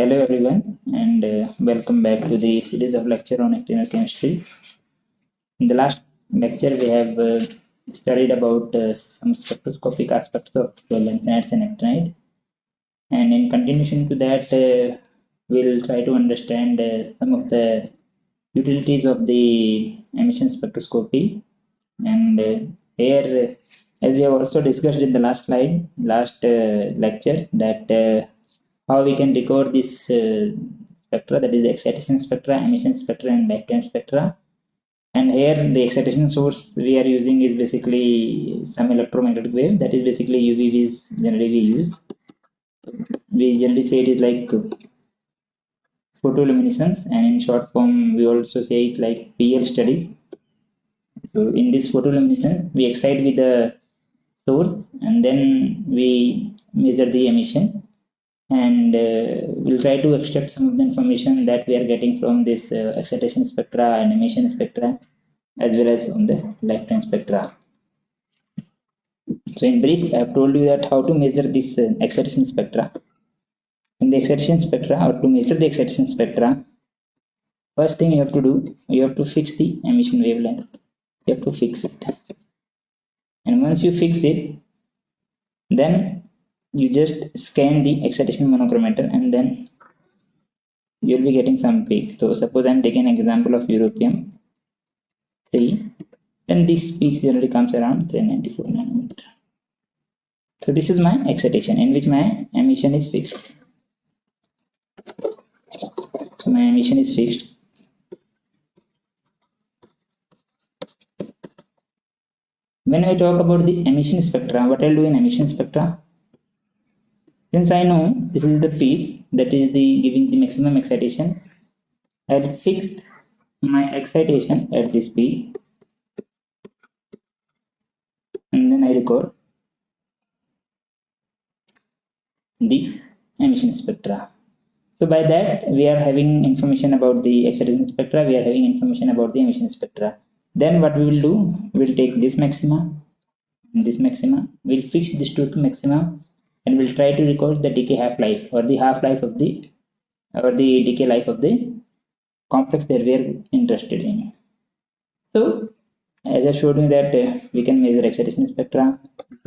hello everyone and uh, welcome back to the series of lecture on actinide chemistry. In the last lecture we have uh, studied about uh, some spectroscopic aspects of lanthanides and actinide and in continuation to that uh, we'll try to understand uh, some of the utilities of the emission spectroscopy and uh, here as we have also discussed in the last slide last lecture that how we can record this uh, spectra that is the excitation spectra emission spectra and lifetime spectra. And here the excitation source we are using is basically some electromagnetic wave. That is basically UV-Vis generally we use. We generally say it is like photoluminescence and in short form we also say it like PL studies. So in this photoluminescence we excite with the source and then we measure the emission and uh, we'll try to extract some of the information that we are getting from this uh, excitation spectra and emission spectra as well as on the lifetime spectra. So in brief, I have told you that how to measure this uh, excitation spectra. In the excitation spectra or to measure the excitation spectra, first thing you have to do, you have to fix the emission wavelength. You have to fix it. And once you fix it, then you just scan the excitation monochromator and then you'll be getting some peak. So suppose i'm taking an example of europium 3 then this peak generally comes around 394 nanometer. So this is my excitation in which my emission is fixed. So my emission is fixed. When I talk about the emission spectra, what I'll do in emission spectra, since I know this is the peak that is the giving the maximum excitation, I'll fix my excitation at this peak and then I record the emission spectra. So by that we are having information about the excitation spectra, we are having information about the emission spectra. Then what we will do, we'll take this maxima, this maxima, we'll fix this two maxima and we'll try to record the decay half-life or the half-life of the or the decay life of the complex that we are interested in. So as I showed you that uh, we can measure excitation spectra,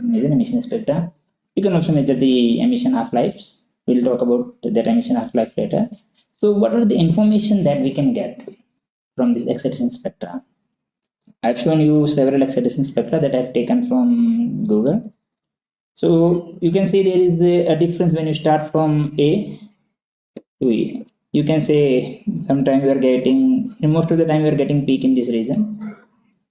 measure emission spectra. You can also measure the emission half-lives. We'll talk about that emission half-life later. So what are the information that we can get from this excitation spectra? I've shown you several excitation spectra that I've taken from Google. So you can see there is a difference when you start from A to E. You can say sometimes you are getting, most of the time you are getting peak in this region.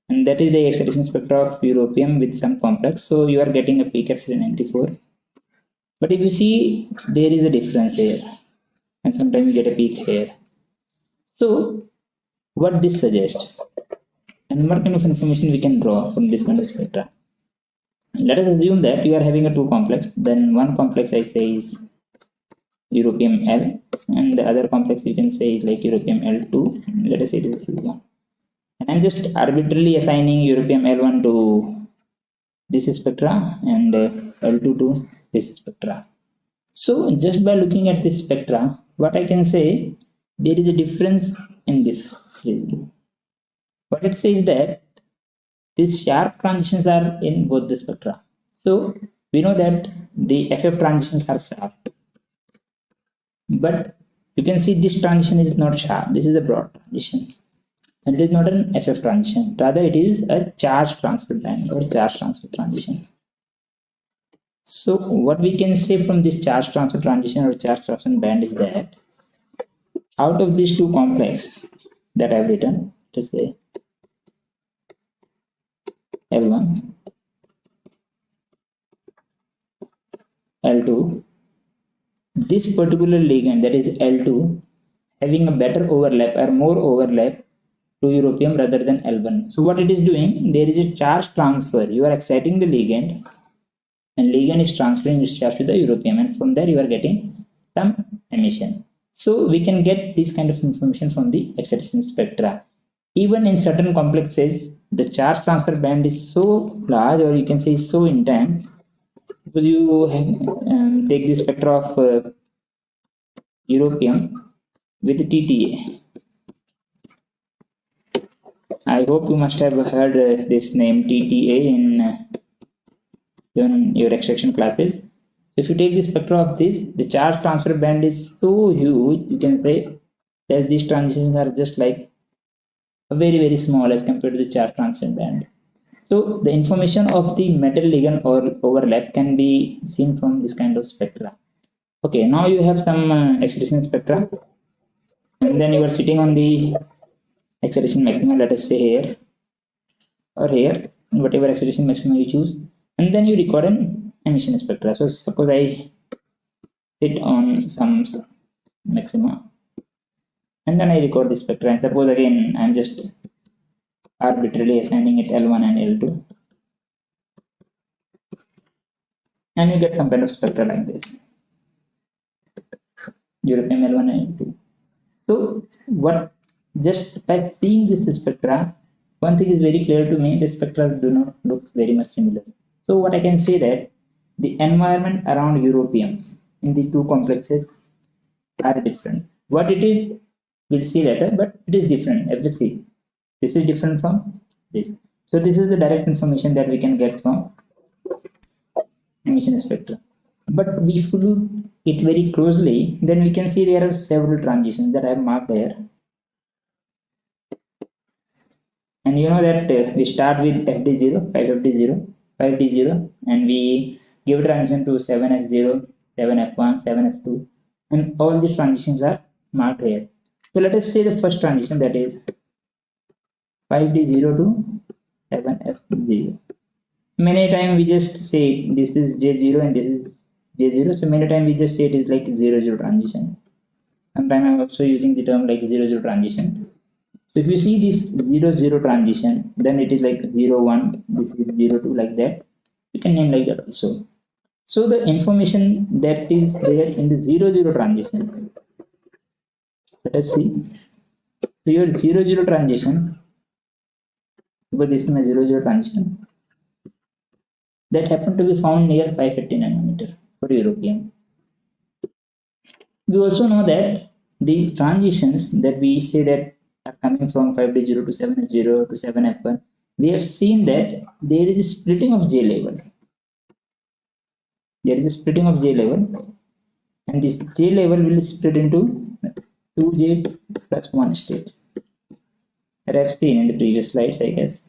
And that is the excitation spectra of europium with some complex. So you are getting a peak at 394. But if you see, there is a difference here. And sometimes you get a peak here. So what this suggests? And what kind of information we can draw from this kind of spectra? Let us assume that you are having a two complex. Then one complex i say is europium l and the other complex you can say is like europium l2 let us say this is l1 and i'm just arbitrarily assigning europium l1 to this spectra and uh, l2 to this spectra. So just by looking at this spectra what i can say there is a difference in this what it says that these sharp transitions are in both the spectra. So we know that the FF transitions are sharp. But you can see this transition is not sharp. This is a broad transition. And it is not an FF transition. Rather, it is a charge transfer band or charge transfer transition. So what we can say from this charge transfer transition or charge transfer band is that out of these two complex that I've written, let's say L1 L2 this particular ligand that is L2 having a better overlap or more overlap to europium rather than L1 so what it is doing there is a charge transfer. You are exciting the ligand and ligand is transferring its charge to the europium and from there you are getting some emission. So we can get this kind of information from the excitation spectra. Even in certain complexes the charge transfer band is so large or you can say so intense because you um, take the spectra of uh, europium with tta i hope you must have heard uh, this name tta in uh, in your extraction classes. So if you take the spectra of this the charge transfer band is so huge you can say that these transitions are just like very very small as compared to the charge transfer band. So the information of the metal ligand or overlap can be seen from this kind of spectra. Okay now you have some uh, excitation spectra. And then you are sitting on the excitation maximum let us say here or here whatever excitation maximum you choose. And then you record an emission spectra. So suppose i sit on some maxima and then i record the spectra and suppose again i'm just arbitrarily assigning it l1 and l2 and you get some kind of spectra like this. Europium l1 and l2 so what just by seeing this spectra one thing is very clear to me the spectra do not look very much similar. So what i can say that the environment around europium in the two complexes are different. What it is we'll see later but it is different obviously this is different from this. So this is the direct information that we can get from emission spectrum but if we look it very closely then we can see there are several transitions that i have marked here and you know that uh, we start with fd0 5fd0 5d0 and we give transition to 7f0 7f1 7f2 and all these transitions are marked here so let us say the first transition that is 5d0 to 7f0 many time we just say this is j0 and this is j0 so many time we just say it is like 0 0 transition. Sometimes i'm also using the term like 0 0 transition. So if you see this 0 0 transition then it is like 0 1 this is 0 2 like that. You can name like that also. So the information that is there in the 0 0 transition let us see. So your 0 0 transition. But this is my 0 0 transition. That happened to be found near 550 nanometer for europium we also know that the transitions that we say that are coming from 5d0 to 7f0 to 7f1 we have seen that there is a splitting of j level. There is a splitting of j level. And this j level will split into 2j plus 1 states that I've seen in the previous slides I guess.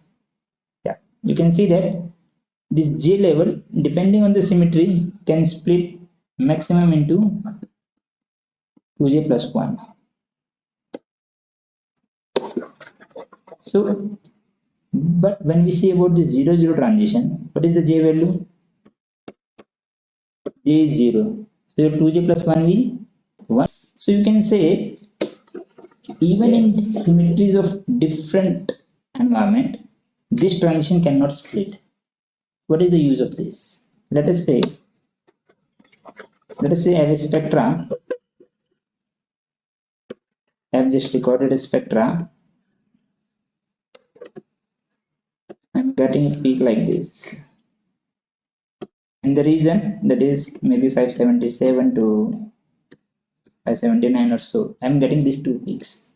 Yeah. You can see that this j level depending on the symmetry can split maximum into 2j plus 1 so but when we say about the 0 0 transition what is the j value? J is 0 so 2j plus 1 will 1 so you can say even in symmetries of different environment this transition cannot split what is the use of this? Let us say let us say i have a spectra. I have just recorded a spectra. I'm getting a peak like this. And the reason that is maybe 577 to 579 or so i'm getting these two peaks.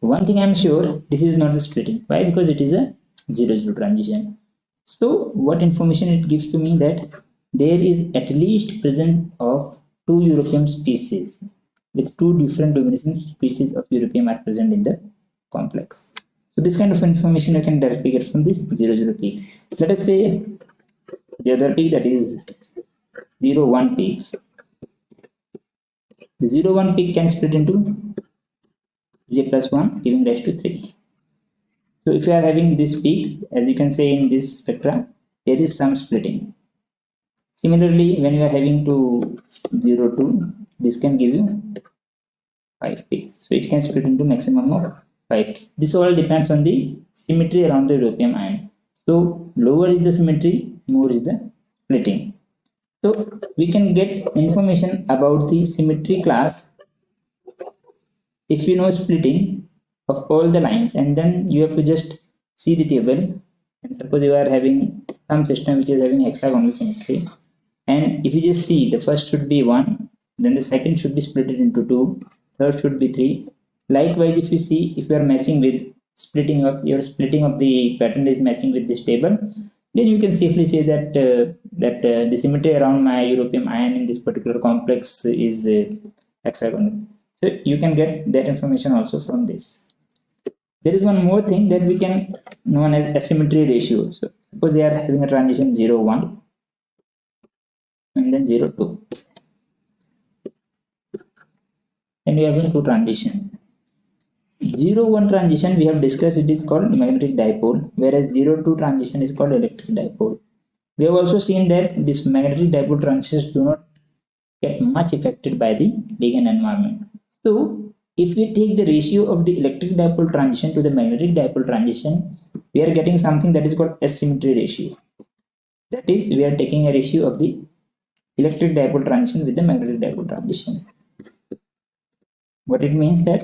One thing i'm sure this is not the splitting. Why? Because it is a zero zero transition. So what information it gives to me that there is at least present of two europium species with two different domination species of europium are present in the complex. So this kind of information you can directly get from this zero zero peak. Let us say the other peak that is zero one peak 0 1 peak can split into j plus 1 giving rise to 3 so if you are having this peak as you can say in this spectra there is some splitting. Similarly when you are having to 0 2 this can give you 5 peaks so it can split into maximum of 5 this all depends on the symmetry around the europium ion. So lower is the symmetry more is the splitting so we can get information about the symmetry class if you know splitting of all the lines and then you have to just see the table and suppose you are having some system which is having hexagonal symmetry and if you just see the first should be 1 then the second should be split into two, third should be three. Likewise, if you see, if you are matching with splitting of your splitting of the pattern is matching with this table, then you can safely say that uh, that uh, the symmetry around my europium ion in this particular complex is uh, hexagonal. So you can get that information also from this. There is one more thing that we can known as asymmetry ratio. So suppose they are having a transition 0, 1 and then 0, 2. And we having two transitions. 0, 1 transition we have discussed it is called magnetic dipole whereas 0, 2 transition is called electric dipole. We have also seen that this magnetic dipole transitions do not get much affected by the ligand environment. So if we take the ratio of the electric dipole transition to the magnetic dipole transition, we are getting something that is called asymmetry ratio. That is, we are taking a ratio of the electric dipole transition with the magnetic dipole transition. What it means that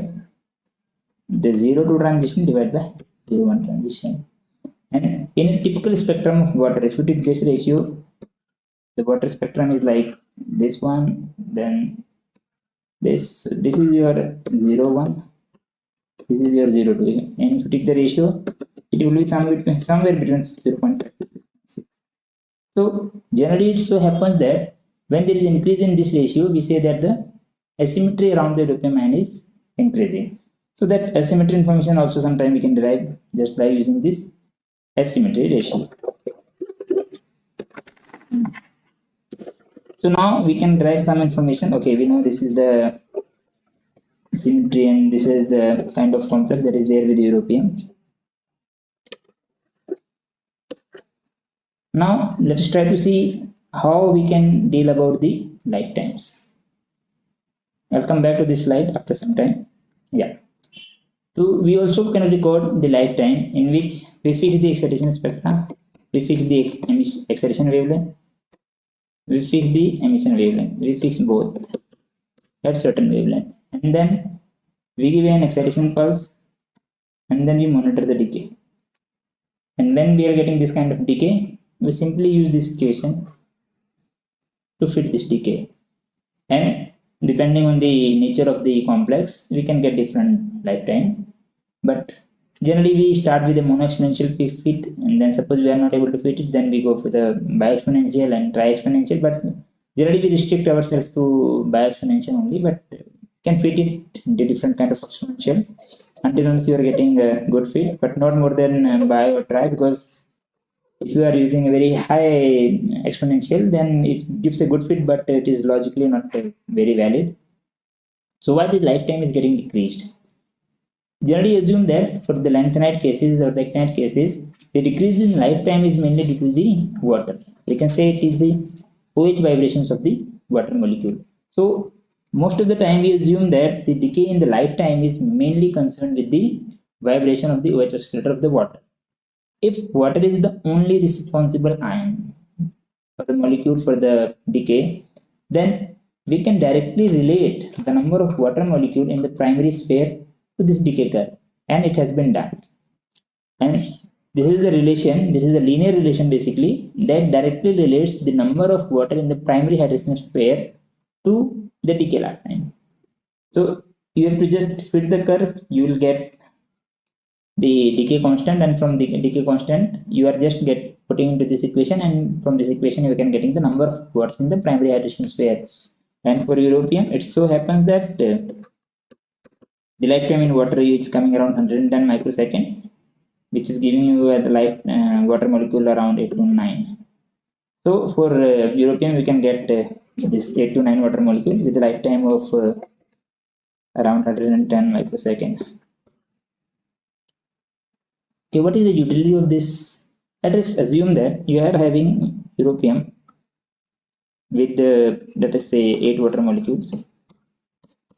the 0 to transition divided by 0 1 transition. And in a typical spectrum of water, if you take this ratio, the water spectrum is like this one, then this So this is your 0 1 this is your 0 2 and if you take the ratio it will be somewhere between somewhere between 0 0.5 so generally it so happens that when there is increase in this ratio we say that the asymmetry around the ion is increasing so that asymmetry information also sometime we can derive just by using this asymmetry ratio so now we can derive some information. Okay, we know this is the symmetry and this is the kind of complex that is there with europium. Now let's try to see how we can deal about the lifetimes. I'll come back to this slide after some time. Yeah. So we also can record the lifetime in which we fix the excitation spectra, we fix the excitation wavelength, we fix the emission wavelength we fix both at certain wavelength. And then we give an excitation pulse and then we monitor the decay. And when we are getting this kind of decay we simply use this equation to fit this decay. And depending on the nature of the complex we can get different lifetime but generally we start with a mono exponential fit and then suppose we are not able to fit it then we go for the bi-exponential and tri-exponential. But generally we restrict ourselves to bi-exponential only but can fit it into different kind of exponential. Until once you are getting a good fit but not more than uh, bi or tri because if you are using a very high exponential then it gives a good fit but it is logically not uh, very valid. So why the lifetime is getting decreased generally assume that for the lanthanide cases or the actinide cases, the decrease in lifetime is mainly due to the water. We can say it is the OH vibrations of the water molecule. So most of the time we assume that the decay in the lifetime is mainly concerned with the vibration of the OH oscillator of the water. If water is the only responsible ion for the molecule for the decay, then we can directly relate the number of water molecule in the primary sphere to this decay curve and it has been done. And this is the relation this is the linear relation basically that directly relates the number of water in the primary hydration sphere to the decay lifetime so you have to just fit the curve you will get the decay constant and from the decay constant you are just get putting into this equation and from this equation you can getting the number of waters in the primary hydration sphere. And for europium it so happens that uh, the lifetime in water is coming around 110 microsecond which is giving you uh, the life uh, water molecule around 8 to 9 so for uh, europium we can get uh, this 8 to 9 water molecule with a lifetime of uh, around 110 microsecond. Okay what is the utility of this? Let us assume that you are having europium with the let us say 8 water molecules.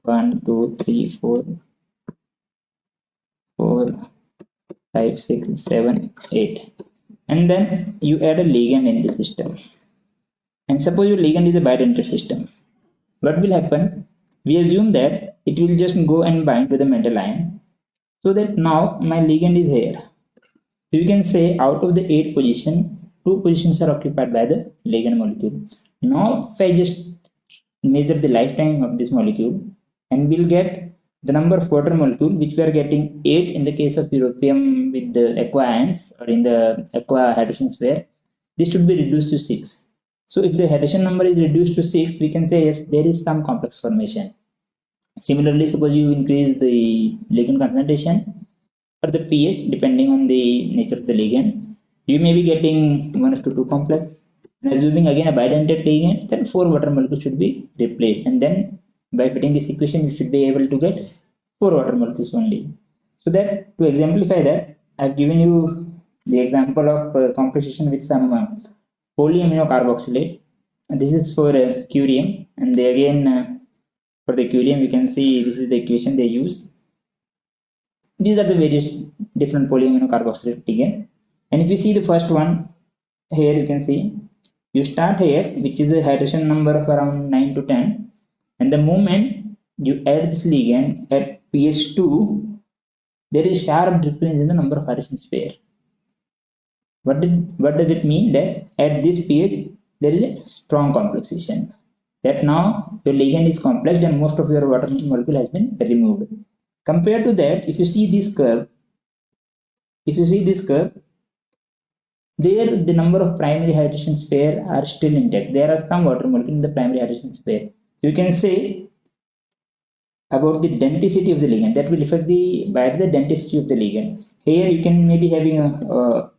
1 2 3 4 four, five, six, seven, eight. And then you add a ligand in the system. And suppose your ligand is a bidentate system. What will happen? We assume that it will just go and bind to the metal ion. So that now my ligand is here. So you can say out of the eight position, two positions are occupied by the ligand molecule. Now if I just measure the lifetime of this molecule and we'll get the number of water molecule which we are getting 8 in the case of europium with the aqua ions or in the aqua hydration sphere this should be reduced to 6 so if the hydration number is reduced to 6 we can say yes there is some complex formation. Similarly suppose you increase the ligand concentration or the pH depending on the nature of the ligand you may be getting 1 to 2 complex. And assuming again a bidentate ligand then 4 water molecules should be replaced. And then by putting this equation you should be able to get 4 water molecules only. So that to exemplify that i've given you the example of uh, composition with some uh, polyamino carboxylate and this is for uh, curium. And they again uh, for the curium you can see this is the equation they use these are the various different polyamino carboxylate again and if you see the first one here you can see you start here which is the hydration number of around 9 to 10 and the moment you add this ligand at pH 2 there is sharp difference in the number of hydration sphere. What did what does it mean that at this pH there is a strong complexation? That now your ligand is complex and most of your water molecule has been removed. Compared to that if you see this curve if you see this curve there the number of primary hydration sphere are still intact. There are some water molecule in the primary hydration sphere you can say about the denticity of the ligand that will affect the by the denticity of the ligand. Here you can maybe having a,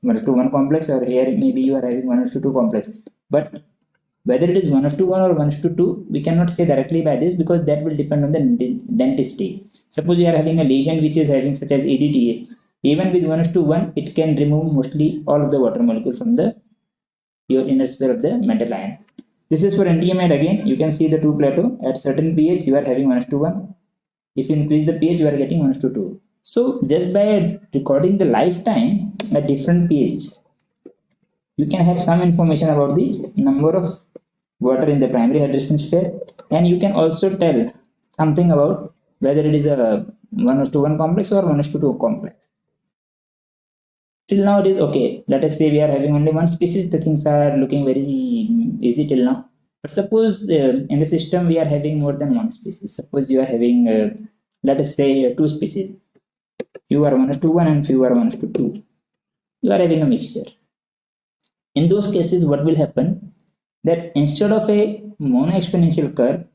1 to 1 complex or here maybe you are having 1 to 2 complex. But whether it is 1 to 1 or 1 to 2 we cannot say directly by this because that will depend on the denticity suppose you are having a ligand which is having such as EDTA even with 1 to 1 it can remove mostly all of the water molecule from the your inner sphere of the metal ion this is for NTMide again. You can see the two plateau. At certain pH you are having 1 to 1 if you increase the pH you are getting 1 to 2 so just by recording the lifetime at different pH you can have some information about the number of water in the primary hydration sphere. And you can also tell something about whether it is a 1 to 1 complex or 1 to 2 complex. Till now it is okay. Let us say we are having only one species. The things are looking very easy till now. But suppose uh, in the system we are having more than one species. Suppose you are having uh, let us say uh, two species. You are 1 to 1 and few are 1 to 2 you are having a mixture. In those cases what will happen? That instead of a mono exponential curve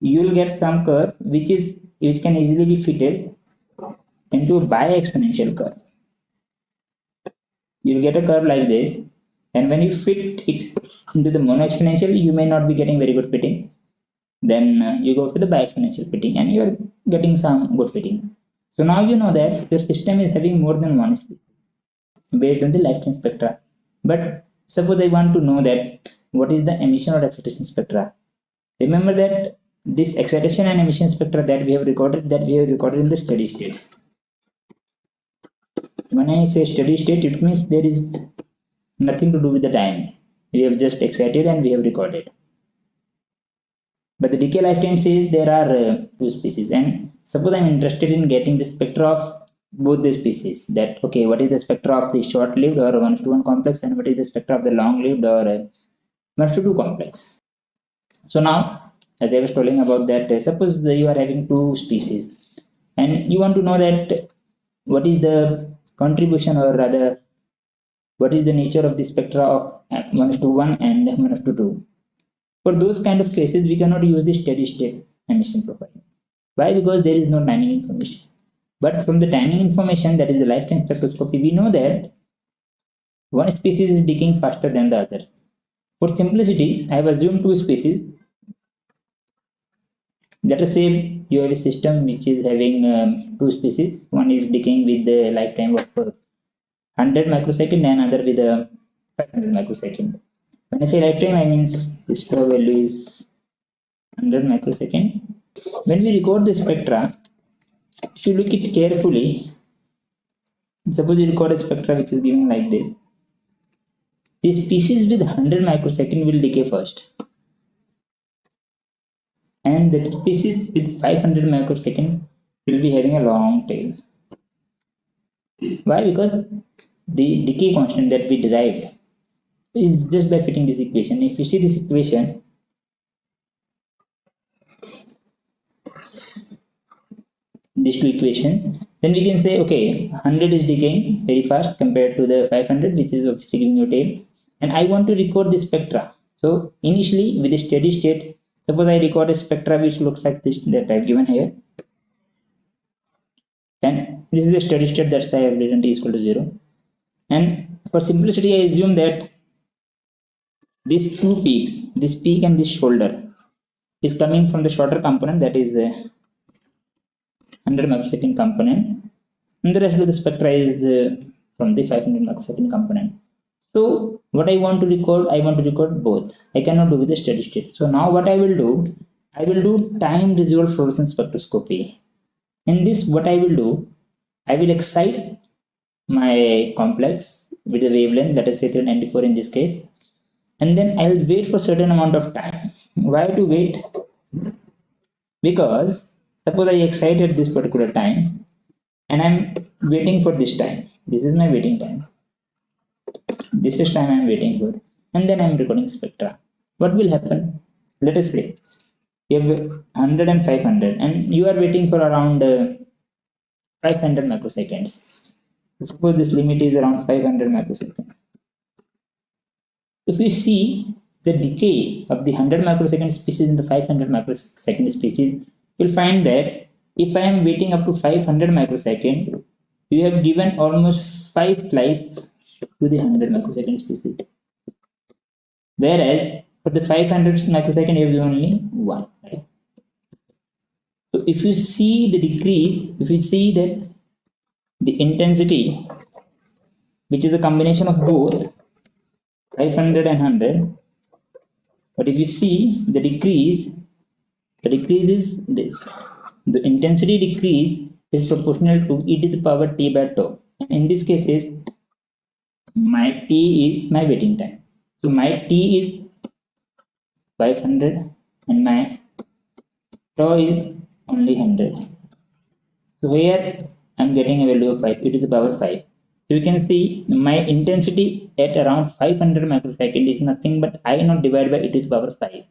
you will get some curve which is which can easily be fitted into a bi exponential curve. You will get a curve like this and when you fit it into the mono exponential you may not be getting very good fitting. Then uh, you go for the bi-exponential fitting and you are getting some good fitting. So now you know that your system is having more than one species based on the lifetime spectra. But suppose i want to know that what is the emission or excitation spectra? Remember that this excitation and emission spectra that we have recorded that we have recorded in the steady state. When i say steady state it means there is nothing to do with the time. We have just excited and we have recorded. But the decay lifetime says there are uh, two species. And suppose i'm interested in getting the spectra of both the species that okay what is the spectra of the short lived or 1 to 1 complex and what is the spectra of the long lived or uh, 1 to 2 complex? So now as i was telling about that uh, suppose that you are having two species and you want to know that what is the contribution or rather what is the nature of the spectra of 1 to 1 and 1 to 2 for those kind of cases we cannot use the steady state emission profile why? Because there is no timing information. But from the timing information that is the lifetime spectroscopy we know that one species is decaying faster than the other for simplicity i have assumed two species. Let us say you have a system which is having um, two species. One is decaying with the lifetime of uh, 100 microsecond and other with a 500 microsecond. When i say lifetime i means the store value is 100 microsecond. When we record the spectra if you look it carefully suppose you record a spectra which is given like this. The species with 100 microsecond will decay first. And the species with 500 microsecond will be having a long tail why? Because the decay constant that we derived is just by fitting this equation. If you see this equation, these two equations, then we can say, okay, 100 is decaying very fast compared to the 500, which is obviously giving you tail. And I want to record the spectra. So initially with a steady state, suppose I record a spectra which looks like this that I've given here. And this is the steady state that I have written t is equal to 0. And for simplicity, I assume that these two peaks, this peak and this shoulder, is coming from the shorter component that is the 100 microsecond component. And the rest of the spectra is the, from the 500 microsecond component. So what i want to record i want to record both. I cannot do with the steady state. So now what i will do i will do time resolved fluorescence spectroscopy. In this what i will do i will excite my complex with the wavelength that is say 394 in this case and then i'll wait for certain amount of time why to wait because suppose I excited this particular time and I'm waiting for this time. This is my waiting time. This is time I'm waiting for. And then I'm recording spectra. What will happen? Let us say you have 100 and 500 and you are waiting for around uh, 500 microseconds. Suppose this limit is around 500 microseconds. If we see the decay of the 100 microsecond species in the 500 microsecond species, you'll find that if I am waiting up to 500 microsecond, you have given almost 5 life to the 100 microsecond species. Whereas for the 500 microsecond, you have given only 1. Right? If you see the decrease, if you see that the intensity, which is a combination of both 500 and 100, but if you see the decrease the decrease is this. The intensity decrease is proportional to e to the power t by tau. In this case is my t is my waiting time. So my t is 500 and my tau is only 100. So here I'm getting a value of 5 e to the power 5. So you can see my intensity at around 500 microsecond is nothing but I not divided by to the power 5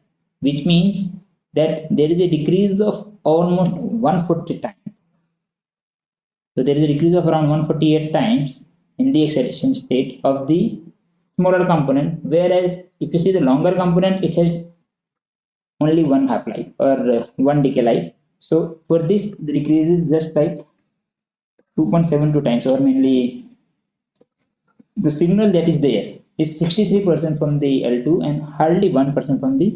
which means that there is a decrease of almost 140 times. So there is a decrease of around 148 times in the excitation state of the smaller component, whereas if you see the longer component, it has only one half life or uh, one decay life. So for this, the decrease is just like 2.72 times, or mainly the signal that is there is 63% from the L2 and hardly 1% from the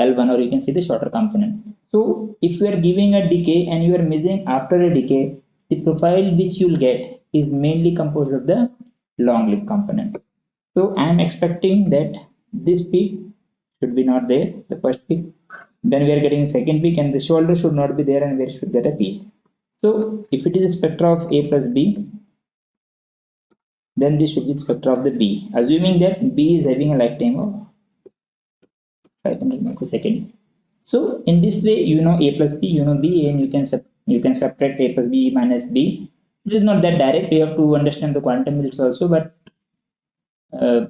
L1 or you can see the shorter component. So if you are giving a decay and you are measuring after a decay, the profile which you will get is mainly composed of the long lived component. So I am expecting that this peak should be not there, the first peak. Then we are getting second peak and the shoulder should not be there and we should get a peak. So if it is a spectra of A plus B, then this should be the spectra of the B, assuming that B is having a lifetime of 500 microsecond so in this way you know a plus b you know b and you can you can subtract a plus b minus b. It is not that direct you have to understand the quantum yields also but uh,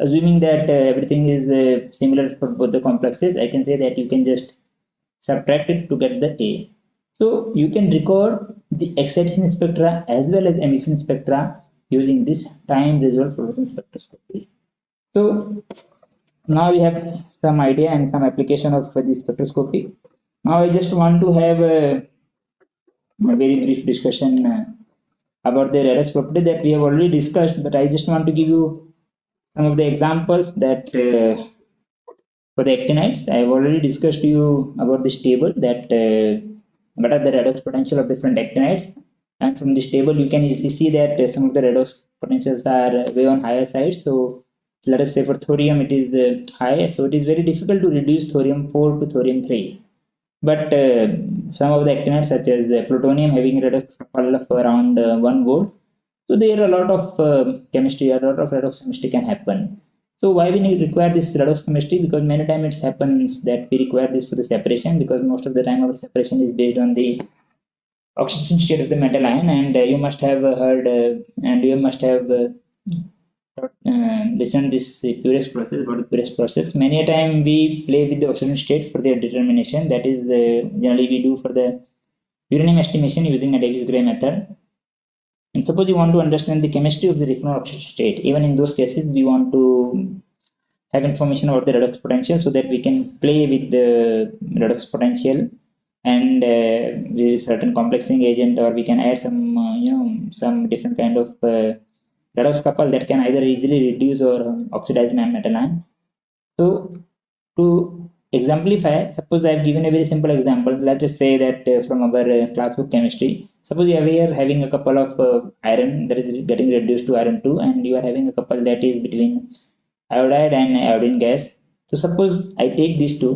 assuming that uh, everything is uh, similar for both the complexes i can say that you can just subtract it to get the a so you can record the excitation spectra as well as emission spectra using this time resolved fluorescence spectroscopy so now we have some idea and some application of this spectroscopy. Now I just want to have a, a very brief discussion uh, about the redox property that we have already discussed, but I just want to give you some of the examples that uh, for the actinides, I have already discussed to you about this table that uh, what are the redox potential of different actinides. And from this table, you can easily see that uh, some of the redox potentials are way on higher side. So let us say for thorium it is the high so it is very difficult to reduce thorium 4 to thorium 3 but uh, some of the actinides such as the plutonium having redox of around uh, 1 volt so there are a lot of uh, chemistry a lot of redox chemistry can happen. So why we need require this redox chemistry because many times it happens that we require this for the separation because most of the time our separation is based on the oxidation state of the metal ion and uh, you must have heard uh, and you must have uh, uh, listen this Purex process about the Purex process. Many a time we play with the oxidation state for their determination. That is the generally we do for the uranium estimation using a Davies-Gray method. And suppose you want to understand the chemistry of the Refinol oxidation state. Even in those cases, we want to have information about the redox potential so that we can play with the redox potential and uh, with certain complexing agent or we can add some uh, you know some different kind of uh, redox couple that can either easily reduce or oxidize my metal ion so to exemplify suppose i have given a very simple example let us say that uh, from our uh, classbook chemistry suppose you are here having a couple of uh, iron that is getting reduced to iron 2 and you are having a couple that is between iodide and iodine gas so suppose i take these two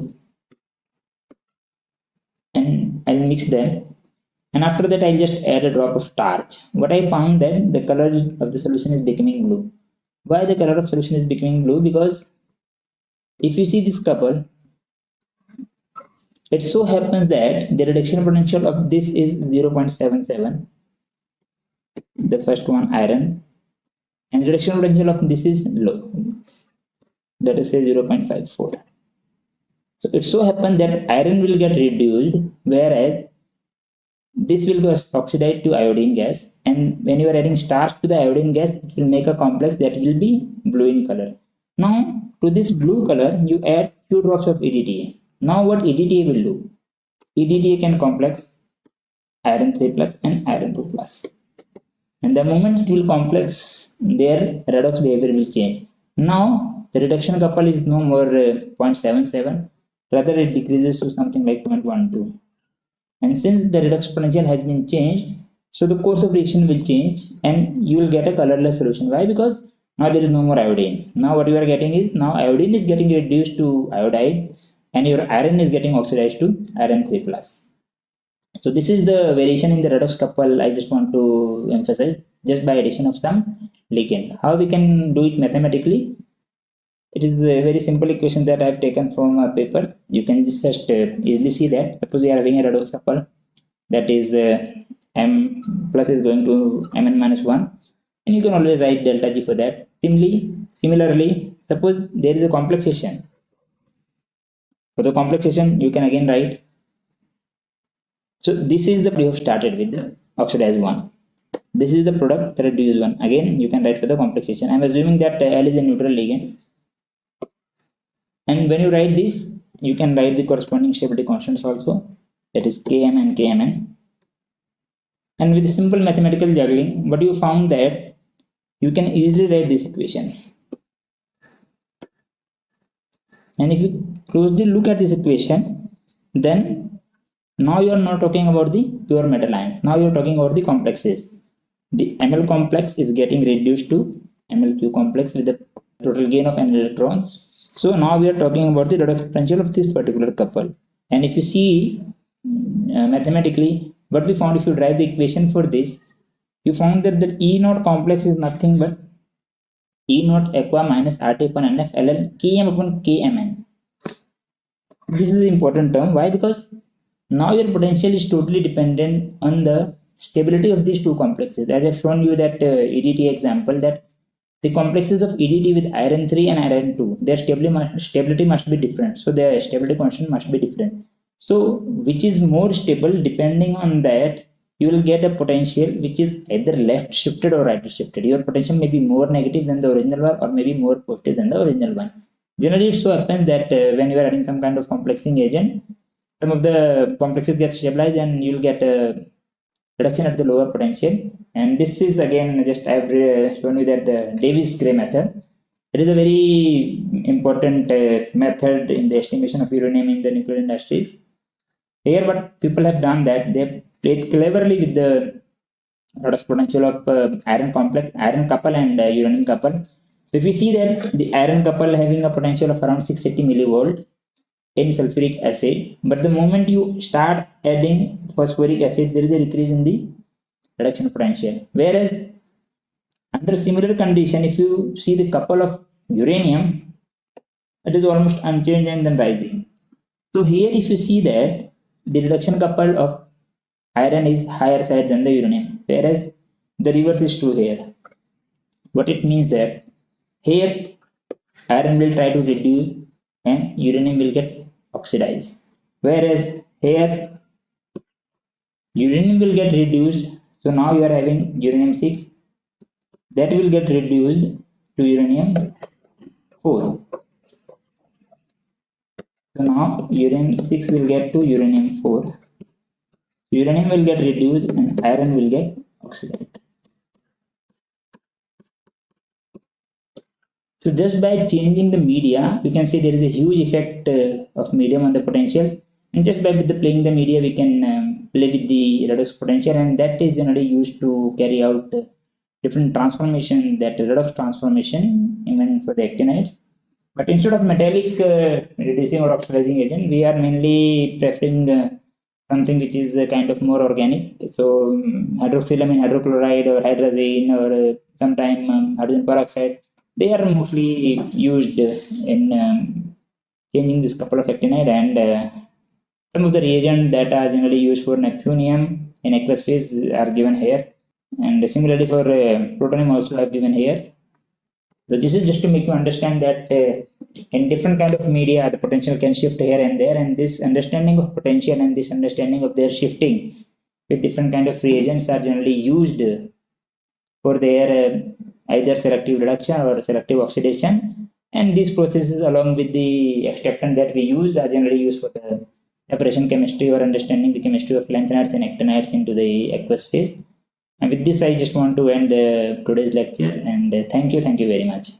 and I'll mix them and after that I'll just add a drop of starch. What I found that the color of the solution is becoming blue. Why the color of solution is becoming blue? Because if you see this couple, it so happens that the reduction potential of this is 0.77 the first one iron and reduction potential of this is low that is say 0.54 so it so happens that iron will get reduced, whereas this will go oxidized to iodine gas. And when you are adding starch to the iodine gas, it will make a complex that will be blue in color. Now, to this blue color, you add few drops of EDTA. Now, what EDTA will do? EDTA can complex iron 3 plus and iron 2 plus. And the moment it will complex, their redox behavior will change. Now, the reduction couple is no more uh, 0.77 rather it decreases to something like 0.12 and since the redox potential has been changed so the course of reaction will change and you will get a colorless solution why because now there is no more iodine now what you are getting is now iodine is getting reduced to iodide and your iron is getting oxidized to iron 3 plus so this is the variation in the redox couple i just want to emphasize just by addition of some ligand how we can do it mathematically it is a very simple equation that I have taken from a paper. You can just uh, easily see that. Suppose we are having a redox couple that is uh, m plus is going to mn minus 1 and you can always write delta g for that. Similarly, similarly, suppose there is a complexation. For the complexation, you can again write. So this is the we have started with the oxidized one. This is the product the reduced one. Again, you can write for the complexation. I'm assuming that L is a neutral ligand and when you write this you can write the corresponding stability constants also that is km and kmn and with simple mathematical juggling what you found that you can easily write this equation and if you closely look at this equation then now you are not talking about the pure metal ions. Now you are talking about the complexes. The ml complex is getting reduced to mlq complex with the total gain of n electrons. So now we are talking about the redox potential of this particular couple. And if you see uh, mathematically, what we found if you drive the equation for this, you found that the E naught complex is nothing but E naught aqua minus RT upon NF LL Km upon Kmn. This is the important term. Why? Because now your potential is totally dependent on the stability of these two complexes. As I've shown you that uh, EDT example that the complexes of EDT with iron 3 and iron 2 their stability must, stability must be different so their stability constant must be different so which is more stable depending on that you will get a potential which is either left shifted or right shifted. Your potential may be more negative than the original one or maybe more positive than the original one. Generally it so happens that uh, when you are adding some kind of complexing agent some of the complexes get stabilized and you'll get a reduction at the lower potential. And this is again just I've shown you that the Davies Gray method. It is a very important uh, method in the estimation of uranium in the nuclear industries. Here what people have done that they played cleverly with the redox potential of uh, iron complex iron couple and uh, uranium couple. So if you see that the iron couple having a potential of around 680 millivolt in sulfuric acid but the moment you start adding phosphoric acid there is a decrease in the reduction potential. Whereas under similar condition if you see the couple of uranium it is almost unchanged and then rising. So here if you see that the reduction couple of iron is higher side than the uranium whereas the reverse is true here what it means that here iron will try to reduce and uranium will get oxidized. Whereas here uranium will get reduced so now you are having uranium 6 that will get reduced to uranium 4 so now uranium 6 will get to uranium 4 uranium will get reduced and iron will get oxidized So just by changing the media, we can see there is a huge effect uh, of medium on the potentials. And just by with the playing the media, we can um, play with the redox potential, and that is generally used to carry out uh, different transformation, that redox transformation, even for the actinides. But instead of metallic uh, reducing or oxidizing agent, we are mainly preferring uh, something which is uh, kind of more organic. So um, hydroxylamine hydrochloride or hydrazine or uh, sometime um, hydrogen peroxide they are mostly used in um, changing this couple of actinide and uh, some of the reagents that are generally used for neptunium in aqueous phase are given here and similarly for uh, plutonium also have given here so this is just to make you understand that uh, in different kind of media the potential can shift here and there and this understanding of potential and this understanding of their shifting with different kind of reagents are generally used for their uh, either selective reduction or selective oxidation. And these processes along with the extractant that we use are generally used for the separation chemistry or understanding the chemistry of lanthanides and actinides into the aqueous phase. And with this i just want to end the today's lecture and uh, thank you thank you very much